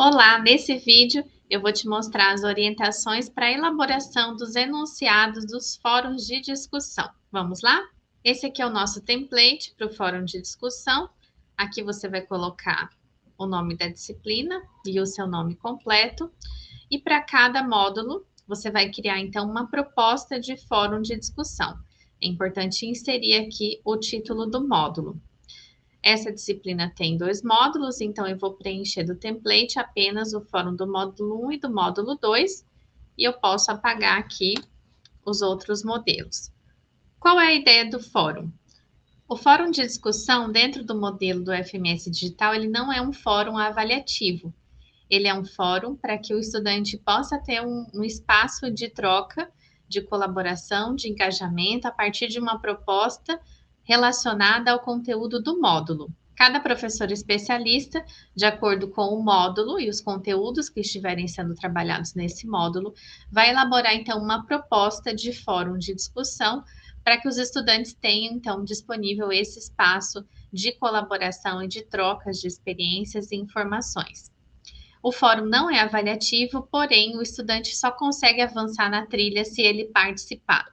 Olá, nesse vídeo eu vou te mostrar as orientações para a elaboração dos enunciados dos fóruns de discussão. Vamos lá? Esse aqui é o nosso template para o fórum de discussão. Aqui você vai colocar o nome da disciplina e o seu nome completo. E para cada módulo, você vai criar então uma proposta de fórum de discussão. É importante inserir aqui o título do módulo. Essa disciplina tem dois módulos, então eu vou preencher do template apenas o fórum do módulo 1 e do módulo 2, e eu posso apagar aqui os outros modelos. Qual é a ideia do fórum? O fórum de discussão dentro do modelo do FMS Digital, ele não é um fórum avaliativo. Ele é um fórum para que o estudante possa ter um, um espaço de troca, de colaboração, de engajamento, a partir de uma proposta relacionada ao conteúdo do módulo. Cada professor especialista, de acordo com o módulo e os conteúdos que estiverem sendo trabalhados nesse módulo, vai elaborar então uma proposta de fórum de discussão para que os estudantes tenham então disponível esse espaço de colaboração e de trocas de experiências e informações. O fórum não é avaliativo, porém o estudante só consegue avançar na trilha se ele participar.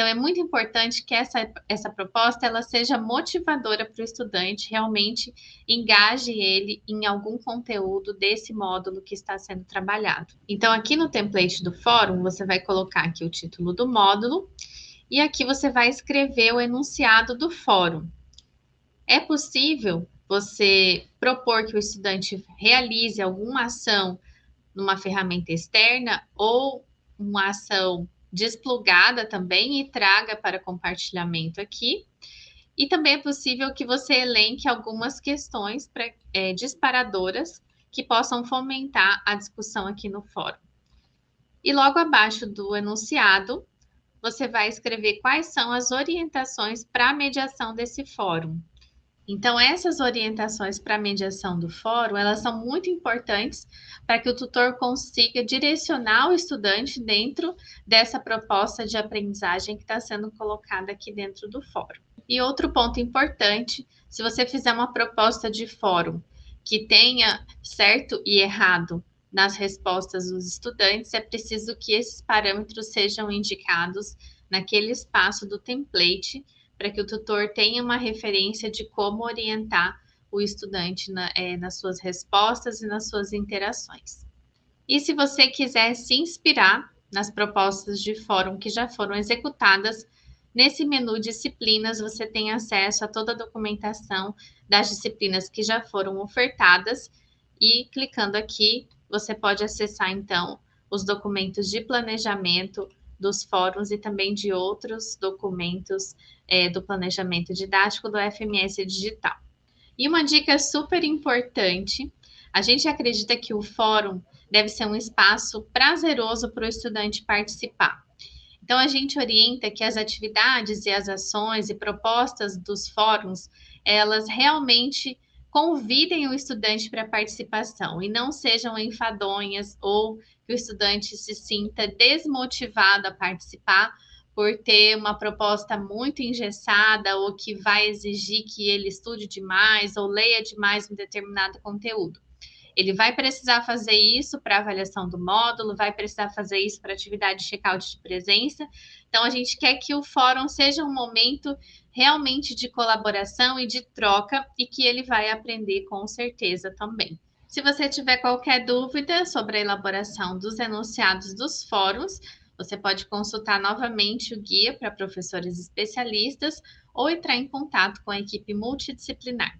Então, é muito importante que essa, essa proposta ela seja motivadora para o estudante, realmente engaje ele em algum conteúdo desse módulo que está sendo trabalhado. Então, aqui no template do fórum, você vai colocar aqui o título do módulo e aqui você vai escrever o enunciado do fórum. É possível você propor que o estudante realize alguma ação numa ferramenta externa ou uma ação desplugada também e traga para compartilhamento aqui. E também é possível que você elenque algumas questões pra, é, disparadoras que possam fomentar a discussão aqui no fórum. E logo abaixo do enunciado, você vai escrever quais são as orientações para a mediação desse fórum. Então, essas orientações para mediação do fórum, elas são muito importantes para que o tutor consiga direcionar o estudante dentro dessa proposta de aprendizagem que está sendo colocada aqui dentro do fórum. E outro ponto importante, se você fizer uma proposta de fórum que tenha certo e errado nas respostas dos estudantes, é preciso que esses parâmetros sejam indicados naquele espaço do template para que o tutor tenha uma referência de como orientar o estudante na, é, nas suas respostas e nas suas interações. E se você quiser se inspirar nas propostas de fórum que já foram executadas, nesse menu Disciplinas você tem acesso a toda a documentação das disciplinas que já foram ofertadas e clicando aqui você pode acessar então os documentos de planejamento dos fóruns e também de outros documentos é, do planejamento didático do FMS Digital. E uma dica super importante: a gente acredita que o fórum deve ser um espaço prazeroso para o estudante participar. Então, a gente orienta que as atividades e as ações e propostas dos fóruns, elas realmente convidem o estudante para participação e não sejam enfadonhas ou que o estudante se sinta desmotivado a participar por ter uma proposta muito engessada ou que vai exigir que ele estude demais ou leia demais um determinado conteúdo. Ele vai precisar fazer isso para avaliação do módulo, vai precisar fazer isso para atividade de check-out de presença. Então, a gente quer que o fórum seja um momento realmente de colaboração e de troca e que ele vai aprender com certeza também. Se você tiver qualquer dúvida sobre a elaboração dos enunciados dos fóruns, você pode consultar novamente o guia para professores especialistas ou entrar em contato com a equipe multidisciplinar.